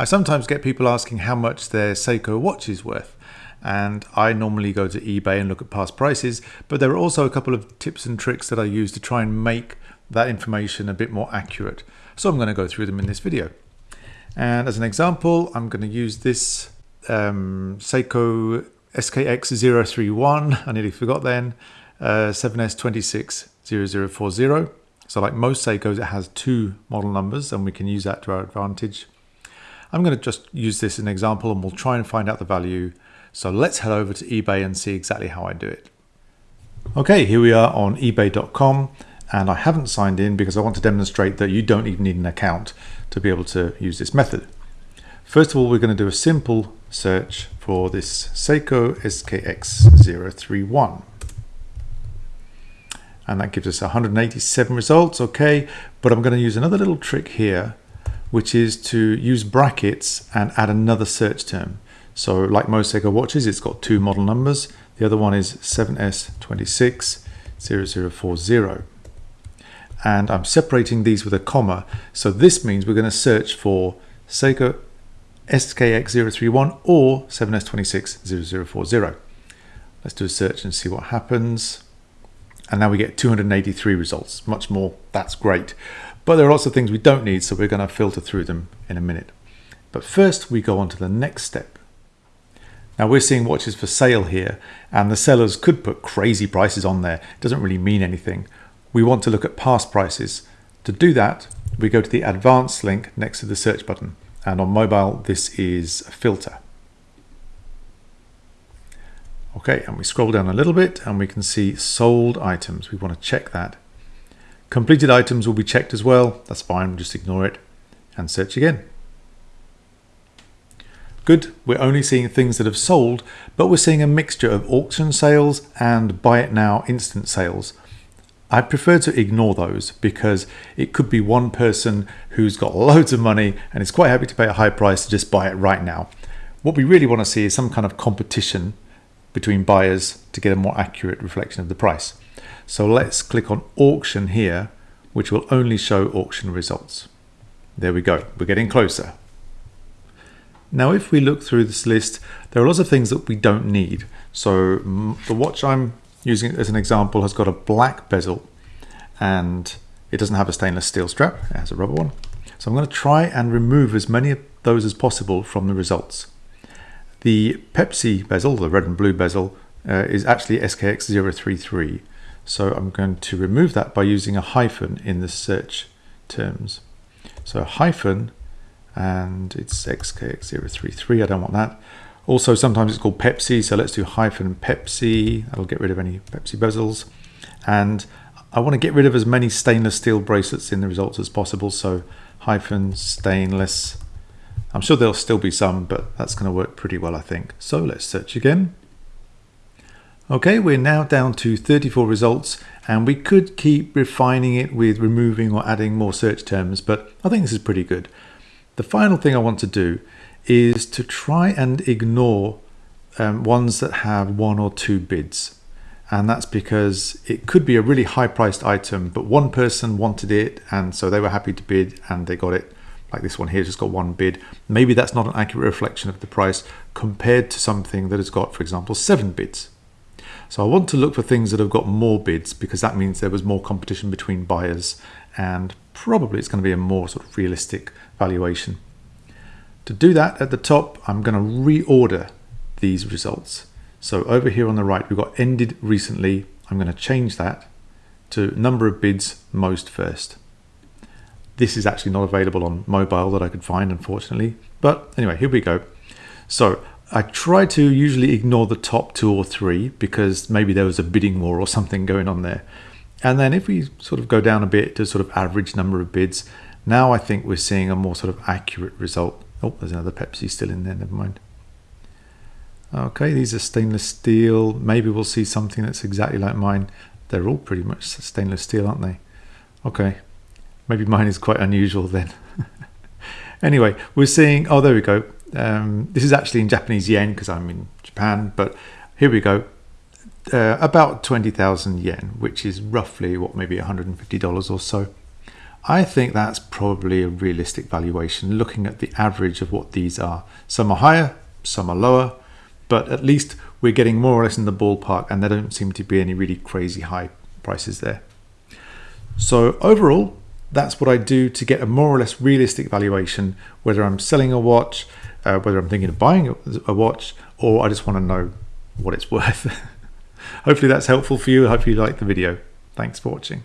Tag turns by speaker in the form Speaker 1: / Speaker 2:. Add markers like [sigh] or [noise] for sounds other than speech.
Speaker 1: I sometimes get people asking how much their Seiko watch is worth and I normally go to eBay and look at past prices but there are also a couple of tips and tricks that I use to try and make that information a bit more accurate. So I'm going to go through them in this video. And as an example, I'm going to use this um, Seiko SKX031, I nearly forgot then, uh, 7S260040. So like most Seikos, it has two model numbers and we can use that to our advantage. I'm going to just use this as an example and we'll try and find out the value. So let's head over to eBay and see exactly how I do it. Okay, here we are on ebay.com and I haven't signed in because I want to demonstrate that you don't even need an account to be able to use this method. First of all, we're going to do a simple search for this Seiko SKX031 and that gives us 187 results okay but I'm going to use another little trick here which is to use brackets and add another search term. So like most Seiko watches it's got two model numbers. The other one is 7S260040 and I'm separating these with a comma. So this means we're going to search for Seiko SKX031 or 7S260040 let's do a search and see what happens and now we get 283 results. Much more. That's great. But there are lots of things we don't need so we're going to filter through them in a minute. But first we go on to the next step. Now we're seeing watches for sale here and the sellers could put crazy prices on there. It doesn't really mean anything. We want to look at past prices. To do that we go to the advanced link next to the search button. And on mobile this is filter Okay, and we scroll down a little bit and we can see sold items. We want to check that. Completed items will be checked as well. That's fine, we'll just ignore it and search again. Good, we're only seeing things that have sold, but we're seeing a mixture of auction sales and buy it now instant sales. I prefer to ignore those because it could be one person who's got [laughs] loads of money and is quite happy to pay a high price to just buy it right now. What we really want to see is some kind of competition between buyers to get a more accurate reflection of the price. So let's click on auction here, which will only show auction results. There we go, we're getting closer. Now if we look through this list, there are lots of things that we don't need. So the watch I'm using as an example has got a black bezel and it doesn't have a stainless steel strap, it has a rubber one. So I'm going to try and remove as many of those as possible from the results. The Pepsi bezel, the red and blue bezel, uh, is actually SKX033. So I'm going to remove that by using a hyphen in the search terms. So hyphen, and it's SKX033, I don't want that. Also, sometimes it's called Pepsi, so let's do hyphen Pepsi. That'll get rid of any Pepsi bezels. And I want to get rid of as many stainless steel bracelets in the results as possible, so hyphen stainless I'm sure there'll still be some, but that's going to work pretty well, I think. So let's search again. Okay, we're now down to 34 results and we could keep refining it with removing or adding more search terms, but I think this is pretty good. The final thing I want to do is to try and ignore um, ones that have one or two bids. And that's because it could be a really high priced item, but one person wanted it and so they were happy to bid and they got it like this one here just got one bid. Maybe that's not an accurate reflection of the price compared to something that has got for example seven bids. So I want to look for things that have got more bids because that means there was more competition between buyers and probably it's going to be a more sort of realistic valuation. To do that at the top I'm going to reorder these results. So over here on the right we've got ended recently. I'm going to change that to number of bids most first this is actually not available on mobile that I could find, unfortunately. But anyway, here we go. So I try to usually ignore the top two or three because maybe there was a bidding war or something going on there. And then if we sort of go down a bit to sort of average number of bids, now I think we're seeing a more sort of accurate result. Oh, there's another Pepsi still in there, never mind. Okay, these are stainless steel. Maybe we'll see something that's exactly like mine. They're all pretty much stainless steel, aren't they? Okay, Maybe mine is quite unusual then. [laughs] anyway, we're seeing, oh, there we go. Um, this is actually in Japanese yen because I'm in Japan, but here we go. Uh, about 20,000 yen, which is roughly what, maybe $150 or so. I think that's probably a realistic valuation looking at the average of what these are. Some are higher, some are lower, but at least we're getting more or less in the ballpark and there don't seem to be any really crazy high prices there. So overall, that's what I do to get a more or less realistic valuation, whether I'm selling a watch, uh, whether I'm thinking of buying a watch, or I just want to know what it's [laughs] worth. Hopefully that's helpful for you. I hope you liked the video. Thanks for watching.